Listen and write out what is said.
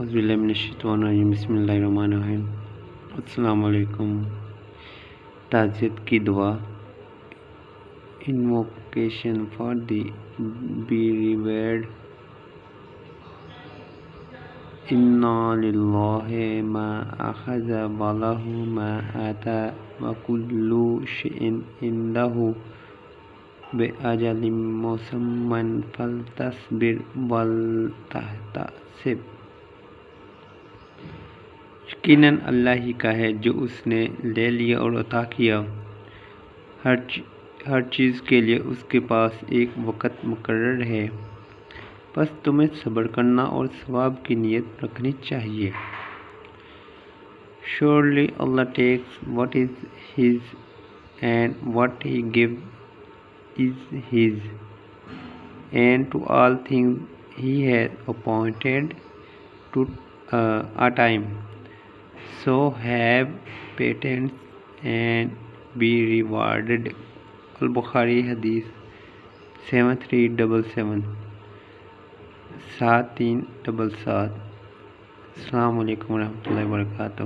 الرجیم بسم اللہ الرحمن الرحیم السلام علیکم تعزیت کی دعا. انوکیشن فار دی بیریویڈ انا للہ ما اخذ والہ ما آتا وکل شئ عنده بأجل مسمى فلتصبر ولتحتسب یقیناً اللہ ہی کا ہے جو اس نے لے لیا اور عطا کیا۔ ہر ہر چیز کے لیے اس کے پاس ایک وقت مقرر ہے۔ بس تمہیں صبر کرنا اور ثواب کی نیت رکھنی چاہیے۔ Surely Allah takes what is His and what He gives is His and to all things He has appointed to uh, so have patience and be rewarded Al-Bukhari hadith seven three double seven سات تین double سات السلام علیکم ورحمۃ اللہ وبرکاتہ